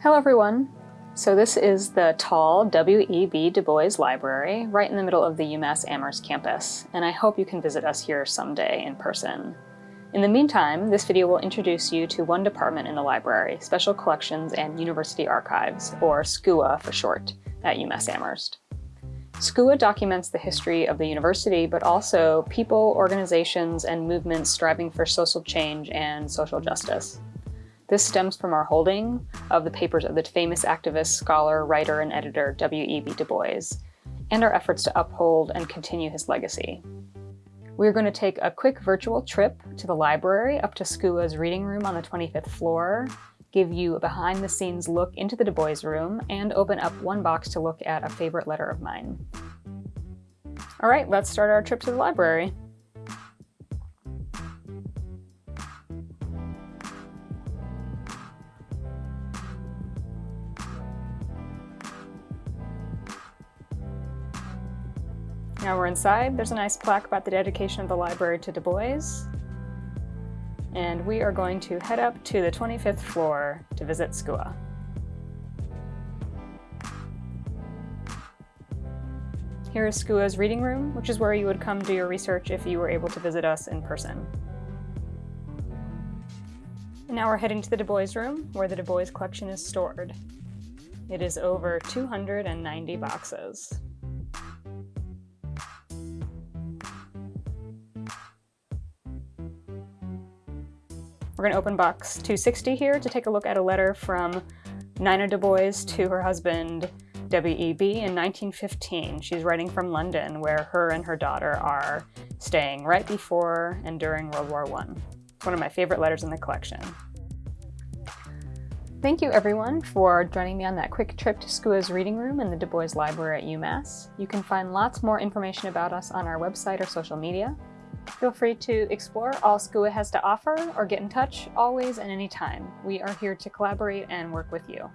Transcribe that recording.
Hello everyone! So this is the tall W.E.B. Du Bois Library right in the middle of the UMass Amherst campus, and I hope you can visit us here someday in person. In the meantime, this video will introduce you to one department in the library, Special Collections and University Archives, or SCUA for short, at UMass Amherst. SCUA documents the history of the university, but also people, organizations, and movements striving for social change and social justice. This stems from our holding of the papers of the famous activist, scholar, writer, and editor W.E.B. Du Bois, and our efforts to uphold and continue his legacy. We're going to take a quick virtual trip to the library up to SCUA's reading room on the 25th floor, give you a behind-the-scenes look into the Du Bois room, and open up one box to look at a favorite letter of mine. All right, let's start our trip to the library. Now we're inside. There's a nice plaque about the dedication of the library to Du Bois. And we are going to head up to the 25th floor to visit SCUA. Here is SCUA's reading room, which is where you would come do your research if you were able to visit us in person. And now we're heading to the Du Bois room, where the Du Bois collection is stored. It is over 290 boxes. We're going to open box 260 here to take a look at a letter from Nina Du Bois to her husband W.E.B. in 1915. She's writing from London where her and her daughter are staying right before and during World War I. It's one of my favorite letters in the collection. Thank you everyone for joining me on that quick trip to SCUA's reading room in the Du Bois Library at UMass. You can find lots more information about us on our website or social media. Feel free to explore all SCUA has to offer or get in touch always and anytime. We are here to collaborate and work with you.